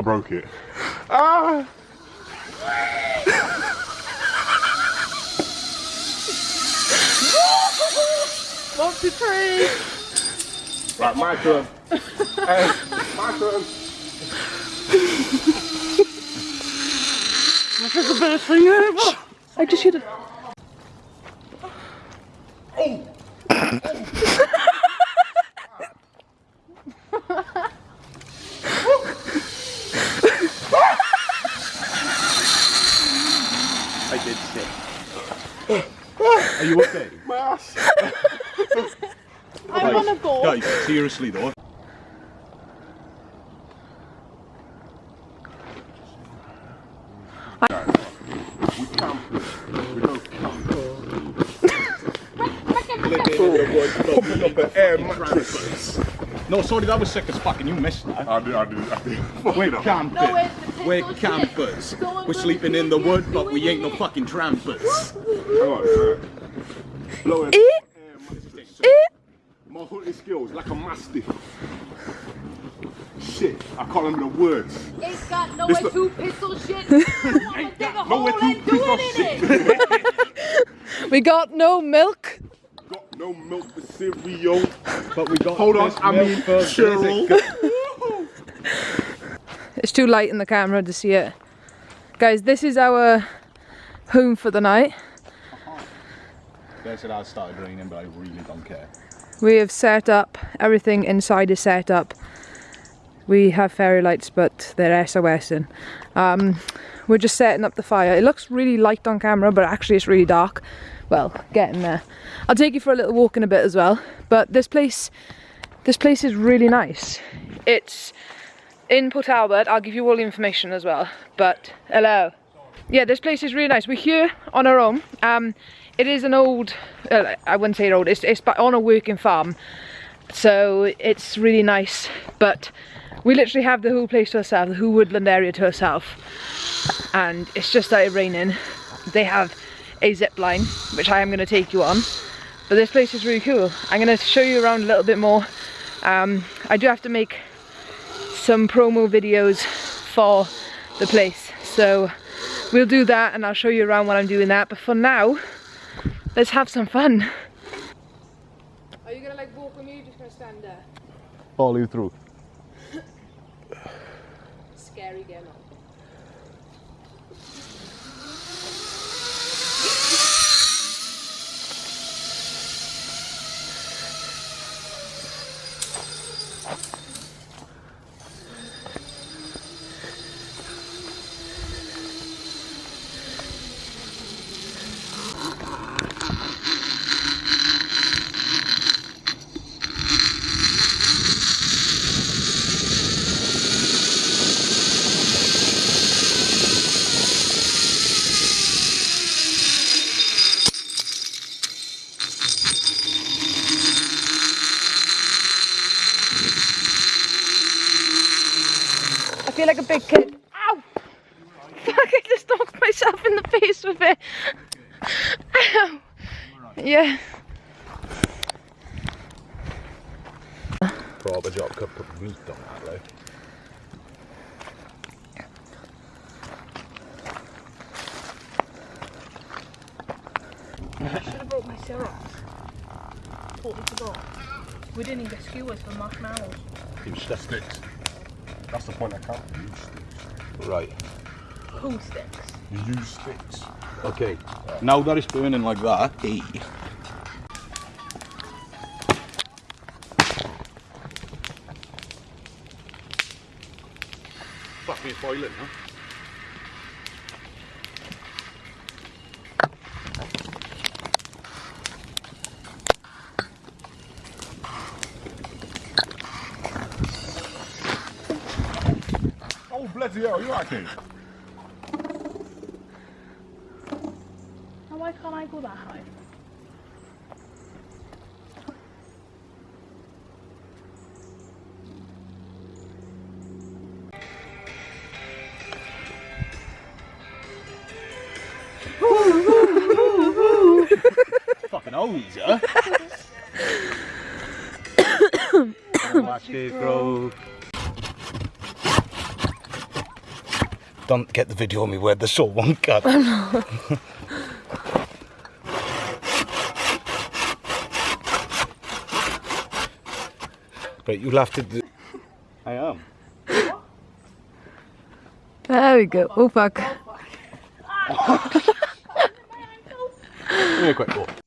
I broke it. Ah! What's the tree? Right, my turn. hey, my turn. This is the best thing ever. I just hit it. I did sick. Are you okay? My ass. I want to go. Guys, seriously though. We camping. We go camping. Pumping up an air mattress. No, sorry, that was sick as fuck and you missed that. I did, I did, I did. We're Fucking camping. No, it's the We're campers. We're sleeping in the wood, but we ain't no fucking trampers. Hang on, alright. Blowing Eh? air. My hunting skills like a mastiff. Shit, I can't remember the words. It's got no This way to pistol shit. Wanna dig a nowhere hole to and do pistol it in it. We got no milk. Got no milk for cereal. But we got Hold on, I milk mean Cheryl. It's too light in the camera to see it. Guys, this is our home for the night. They said I started raining, but I really don't care. We have set up, everything inside is set up. We have fairy lights, but they're SOS in. Um, we're just setting up the fire. It looks really light on camera, but actually it's really dark. Well, getting there. I'll take you for a little walk in a bit as well. But this place, this place is really nice. It's in Port Albert. I'll give you all the information as well. But hello. Yeah, this place is really nice. We're here on our own. Um, it is an old, uh, I wouldn't say old, it's, it's on a working farm. So it's really nice, but we literally have the whole place to ourselves, the whole woodland area to ourselves. And it's just started raining. They have a zip line, which I am going to take you on. But this place is really cool. I'm going to show you around a little bit more. Um, I do have to make some promo videos for the place. So we'll do that and I'll show you around when I'm doing that. But for now, let's have some fun. Are you gonna like walk with me or you just gonna stand there? Follow you through. Big kid. Ow! Fuck, I just knocked myself in the face with it. Ow! Yeah. Proper job, could put meat on that, like. Should have brought my syrup. Totally forgot. We didn't even get skewers for marshmallows. You stick sticks. That's the point I can't use sticks. Right. Who sticks? You use sticks. Okay. Now that it's burning like that, hey. Fuck me, it's boiling, huh? Oh, bloody hell, you okay? Now why can't I go that high? Fucking O's, huh? Watch it grow. Don't get the video of me where the saw won't cut. Oh, right, you'll have to do... I am. There we go. Oh fuck. Give me a quick walk.